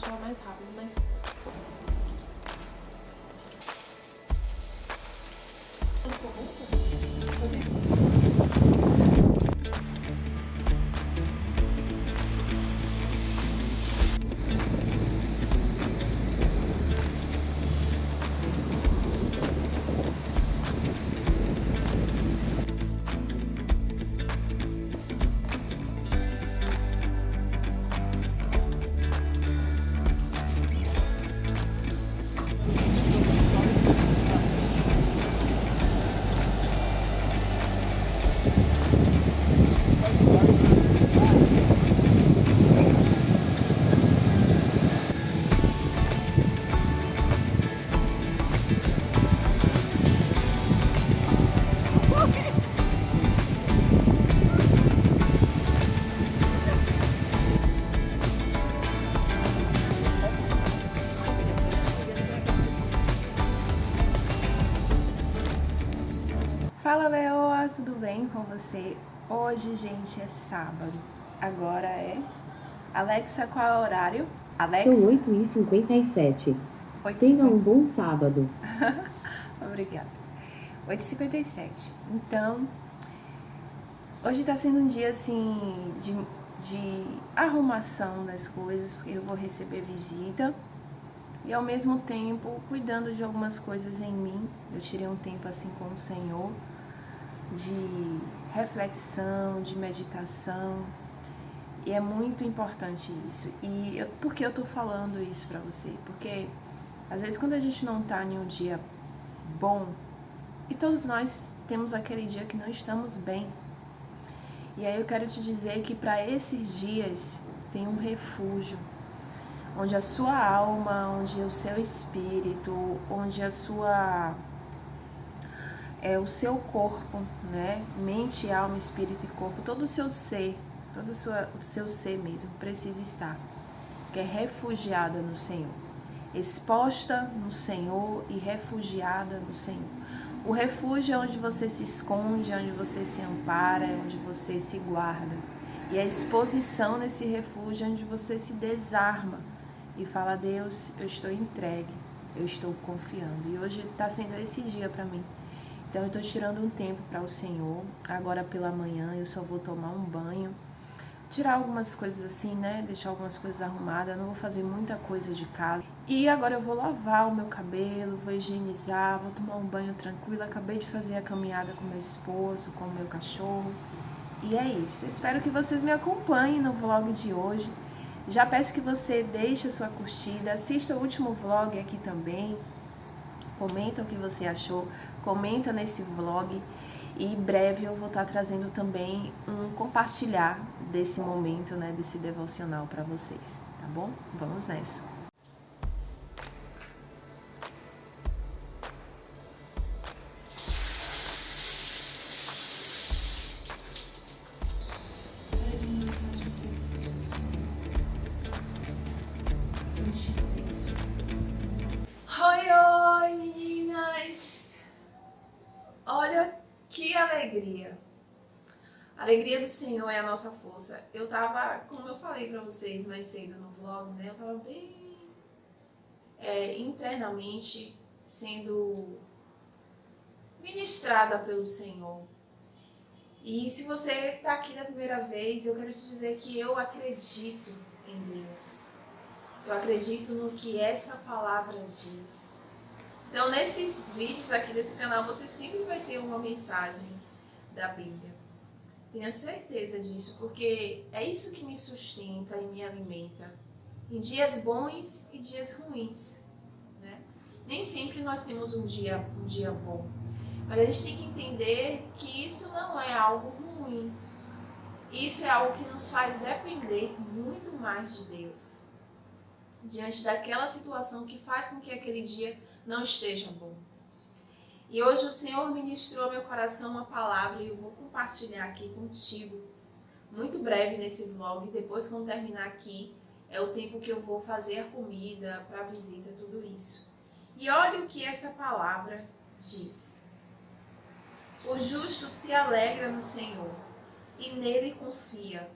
achava mais rápido, mas... tudo bem com você? Hoje, gente, é sábado. Agora é... Alexa, qual é o horário? Alexa? São 8h57. 8h57. Tenha um bom sábado. Obrigada. 8h57. Então, hoje tá sendo um dia, assim, de, de arrumação das coisas, porque eu vou receber visita. E ao mesmo tempo, cuidando de algumas coisas em mim. Eu tirei um tempo, assim, com o Senhor de reflexão, de meditação. E é muito importante isso. E eu, por que eu tô falando isso pra você? Porque às vezes quando a gente não tá em um dia bom, e todos nós temos aquele dia que não estamos bem. E aí eu quero te dizer que para esses dias tem um refúgio, onde a sua alma, onde o seu espírito, onde a sua é o seu corpo, né? Mente, alma, espírito e corpo, todo o seu ser, todo o seu, o seu ser mesmo precisa estar, que é refugiada no Senhor, exposta no Senhor e refugiada no Senhor. O refúgio é onde você se esconde, onde você se ampara, onde você se guarda. E a exposição nesse refúgio é onde você se desarma e fala: Deus, eu estou entregue, eu estou confiando. E hoje está sendo esse dia para mim então eu estou tirando um tempo para o Senhor. Agora pela manhã eu só vou tomar um banho, tirar algumas coisas assim, né? Deixar algumas coisas arrumadas. não vou fazer muita coisa de casa. E agora eu vou lavar o meu cabelo, vou higienizar, vou tomar um banho tranquilo. Acabei de fazer a caminhada com meu esposo, com o meu cachorro. E é isso. Eu espero que vocês me acompanhem no vlog de hoje. Já peço que você deixe a sua curtida, assista o último vlog aqui também comenta o que você achou, comenta nesse vlog e em breve eu vou estar trazendo também um compartilhar desse momento, né, desse devocional para vocês, tá bom? Vamos nessa! Alegria. A alegria do Senhor é a nossa força. Eu tava, como eu falei pra vocês mais cedo no vlog, né? Eu tava bem é, internamente sendo ministrada pelo Senhor. E se você tá aqui da primeira vez, eu quero te dizer que eu acredito em Deus. Eu acredito no que essa palavra diz. Então, nesses vídeos aqui desse canal, você sempre vai ter uma mensagem da Bíblia. Tenha certeza disso, porque é isso que me sustenta e me alimenta. Em dias bons e dias ruins. Né? Nem sempre nós temos um dia, um dia bom. Mas a gente tem que entender que isso não é algo ruim. Isso é algo que nos faz depender muito mais de Deus. Diante daquela situação que faz com que aquele dia não esteja bom. E hoje o Senhor ministrou ao meu coração uma palavra e eu vou compartilhar aqui contigo, muito breve nesse vlog. Depois, quando terminar aqui, é o tempo que eu vou fazer comida para visita, tudo isso. E olha o que essa palavra diz. O justo se alegra no Senhor e nele confia.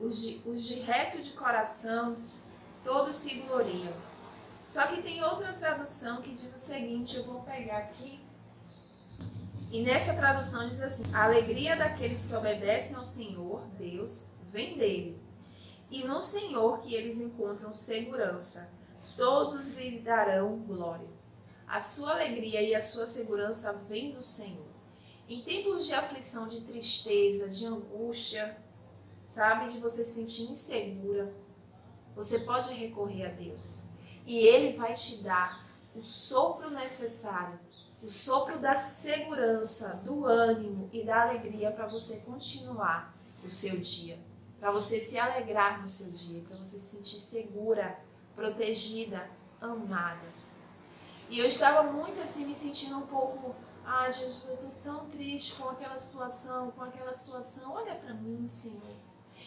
Os de, os de reto de coração todos se gloriam. Só que tem outra tradução que diz o seguinte, eu vou pegar aqui. E nessa tradução diz assim: A alegria daqueles que obedecem ao Senhor, Deus, vem dele. E no Senhor que eles encontram segurança, todos lhe darão glória. A sua alegria e a sua segurança vêm do Senhor. Em tempos de aflição, de tristeza, de angústia, sabe, de você se sentir insegura, você pode recorrer a Deus. E Ele vai te dar o sopro necessário, o sopro da segurança, do ânimo e da alegria para você continuar o seu dia. Para você se alegrar no seu dia, para você se sentir segura, protegida, amada. E eu estava muito assim, me sentindo um pouco, ah, Jesus, eu estou tão triste com aquela situação, com aquela situação. Olha para mim, Senhor.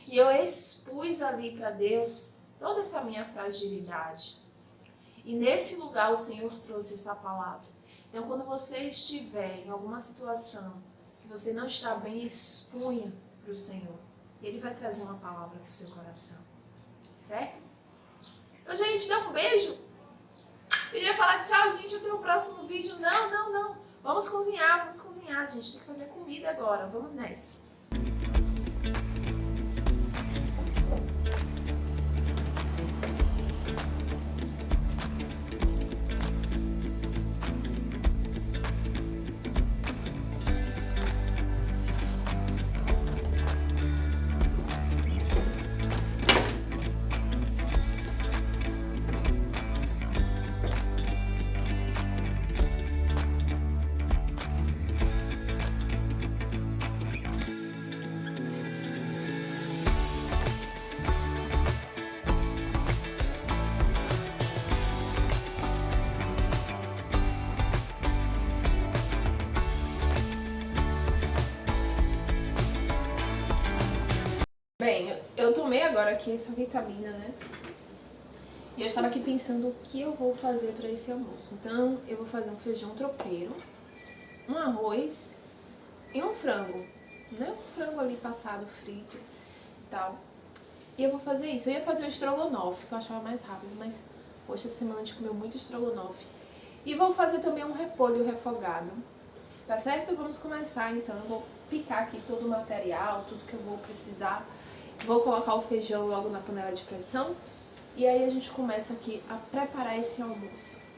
E eu expus ali para Deus toda essa minha fragilidade. E nesse lugar o Senhor trouxe essa palavra. Então, quando você estiver em alguma situação que você não está bem, expunha para o Senhor. Ele vai trazer uma palavra para o seu coração. Certo? Então, gente, dá um beijo. Eu ia falar tchau, gente, até o próximo vídeo. Não, não, não. Vamos cozinhar, vamos cozinhar, gente. Tem que fazer comida agora. Vamos nessa. Bem, eu tomei agora aqui essa vitamina, né? E eu estava aqui pensando o que eu vou fazer para esse almoço. Então, eu vou fazer um feijão tropeiro, um arroz e um frango, né? Um frango ali passado, frito e tal. E eu vou fazer isso. Eu ia fazer um estrogonofe, que eu achava mais rápido, mas hoje essa semana a gente comeu muito estrogonofe. E vou fazer também um repolho refogado, tá certo? Vamos começar então. Eu vou picar aqui todo o material, tudo que eu vou precisar Vou colocar o feijão logo na panela de pressão e aí a gente começa aqui a preparar esse almoço.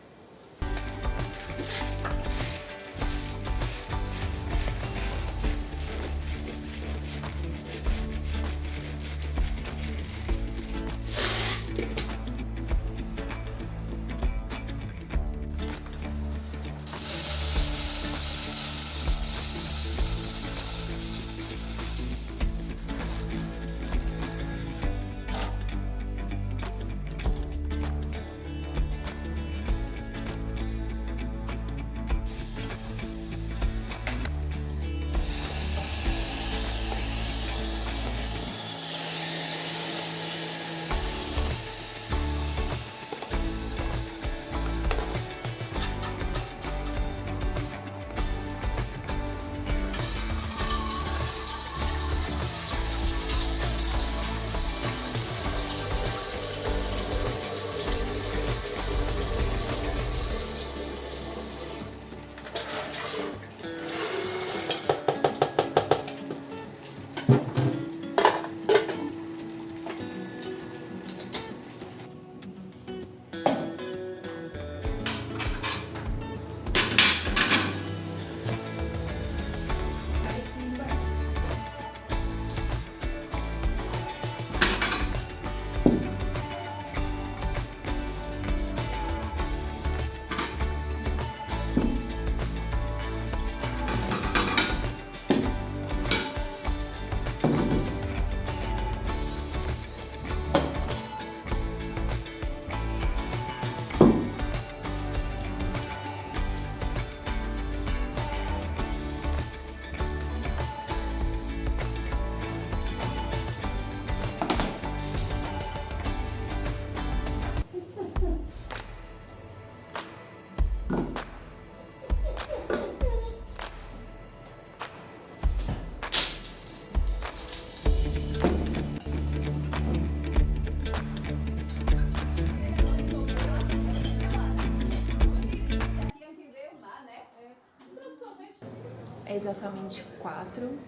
É exatamente 4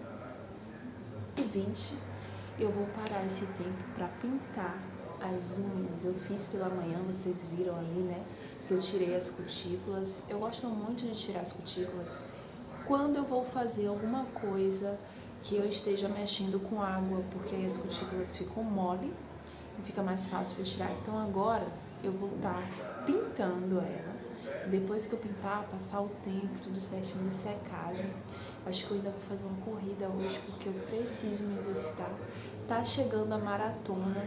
e 20. Eu vou parar esse tempo para pintar as unhas. Eu fiz pela manhã, vocês viram ali, né? Que eu tirei as cutículas. Eu gosto muito de tirar as cutículas quando eu vou fazer alguma coisa que eu esteja mexendo com água, porque aí as cutículas ficam mole e fica mais fácil para tirar. Então agora eu vou estar tá pintando ela. Depois que eu pintar, passar o tempo, tudo certinho secagem. Acho que eu ainda vou fazer uma corrida hoje, porque eu preciso me exercitar. Tá chegando a maratona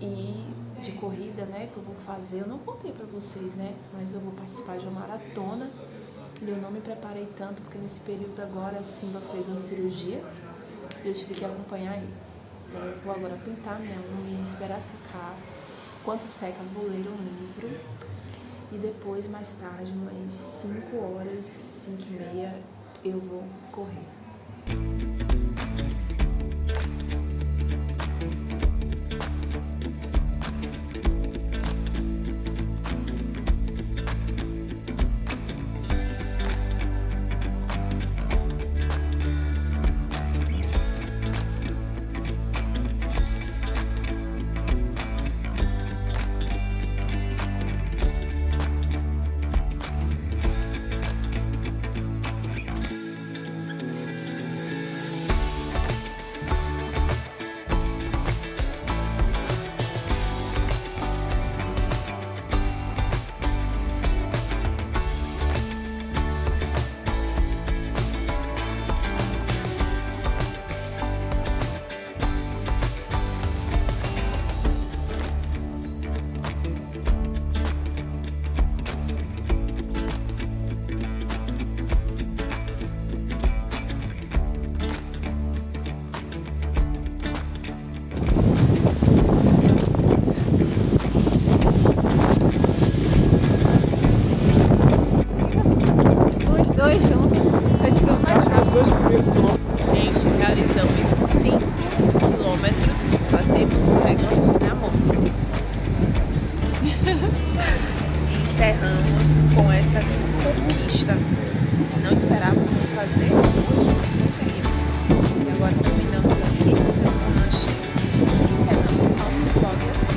e de corrida, né, que eu vou fazer. Eu não contei pra vocês, né, mas eu vou participar de uma maratona. E eu não me preparei tanto, porque nesse período agora a Simba fez uma cirurgia e eu tive que acompanhar ele. Então eu vou agora pintar minha unha, esperar secar. Enquanto seca, vou ler um livro. E depois, mais tarde, umas 5 horas, 5 e meia, eu vou correr. Encerramos com essa conquista. Não esperávamos fazer mas conseguimos. E agora terminamos aqui, fizemos um lanchinho e encerramos o nosso podcast.